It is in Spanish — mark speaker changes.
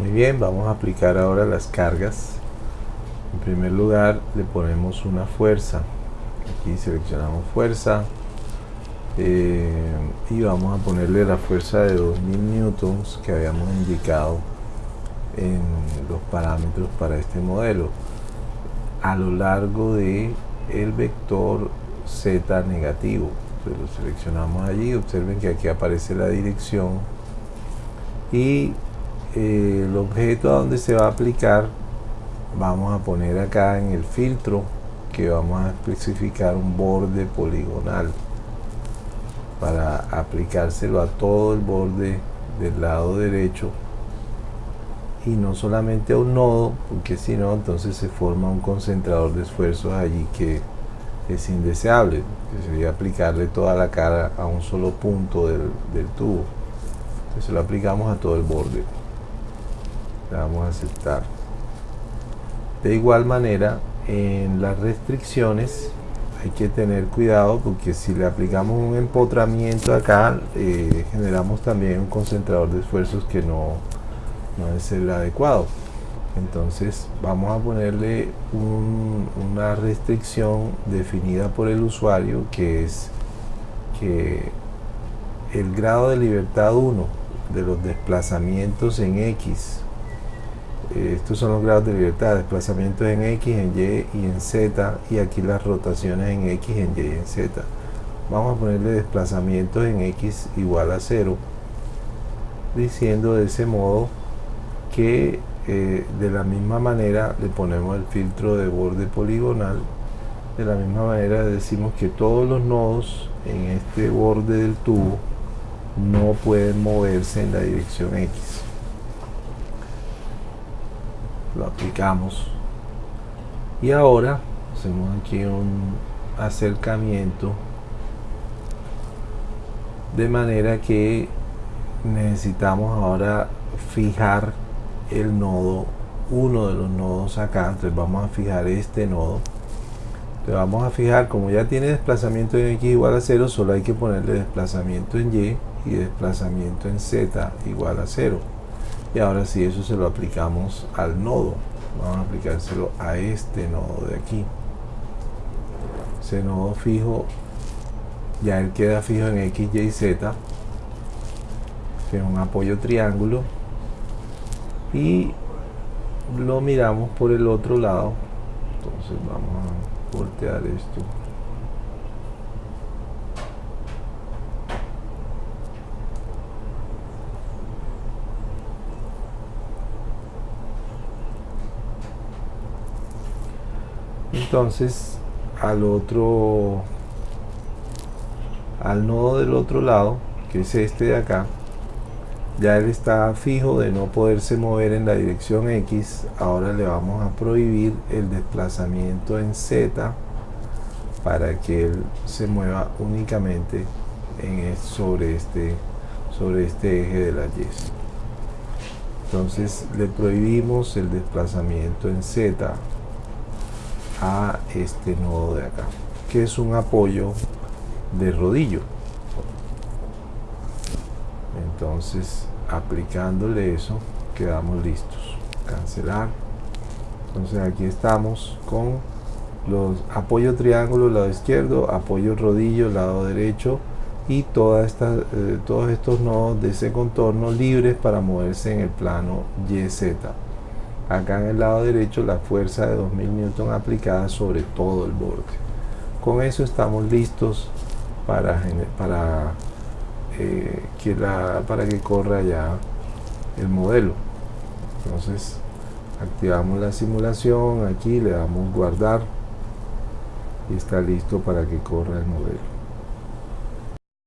Speaker 1: muy bien vamos a aplicar ahora las cargas. En primer lugar le ponemos una fuerza. Aquí seleccionamos fuerza. Eh, y vamos a ponerle la fuerza de 2000 newtons que habíamos indicado en los parámetros para este modelo. A lo largo de el vector z negativo. Lo seleccionamos allí. Observen que aquí aparece la dirección. Y eh, el objeto a donde se va a aplicar vamos a poner acá en el filtro que vamos a especificar un borde poligonal para aplicárselo a todo el borde del lado derecho. Y no solamente a un nodo porque si no entonces se forma un concentrador de esfuerzos allí que es indeseable que sería aplicarle toda la cara a un solo punto del, tubo. Entonces lo aplicamos a todo el borde le damos a aceptar. De igual manera en las restricciones hay que tener cuidado porque si le aplicamos un empotramiento acá eh, generamos también un concentrador de esfuerzos que no, no es el adecuado. Entonces vamos a ponerle una restricción definida por el usuario que es que el grado de libertad 1 de los desplazamientos en X estos son los grados de libertad, desplazamientos en X, en Y y en Z y aquí las rotaciones en X, en Y y en Z. Vamos a ponerle desplazamientos en X igual a 0 diciendo de ese modo que eh, de la misma manera le ponemos el filtro de borde poligonal de la misma manera decimos que todos los nodos en este borde del tubo no pueden moverse en la dirección X lo aplicamos. Y ahora hacemos aquí un acercamiento de manera que necesitamos ahora fijar el nodo uno de los nodos acá. Entonces vamos a fijar este nodo. Entonces vamos a fijar como ya tiene desplazamiento en x igual a 0 solo hay que ponerle desplazamiento en y y desplazamiento en z igual a 0 y ahora sí eso se lo aplicamos al nodo. Vamos a aplicárselo a este nodo de aquí. Ese nodo fijo ya él queda fijo en x, y, z que es un apoyo triángulo. Y lo miramos por el otro lado. Entonces vamos a voltear esto entonces al otro al nodo del otro lado que es este de acá ya él está fijo de no poderse mover en la dirección X ahora le vamos a prohibir el desplazamiento en Z para que él se mueva únicamente en sobre este sobre este eje de la Y. Entonces le prohibimos el desplazamiento en Z a este nodo de acá que es un apoyo de rodillo. Entonces aplicándole eso quedamos listos. Cancelar. Entonces aquí estamos con los apoyo triángulo lado izquierdo apoyo rodillo lado derecho y toda esta, eh, todos estos nodos de ese contorno libres para moverse en el plano YZ acá en el lado derecho la fuerza de 2000 newton aplicada sobre todo el borde. Con eso estamos listos para, para, eh, que, la, para que corra ya el modelo. Entonces activamos la simulación aquí le damos guardar y está listo para que corra el modelo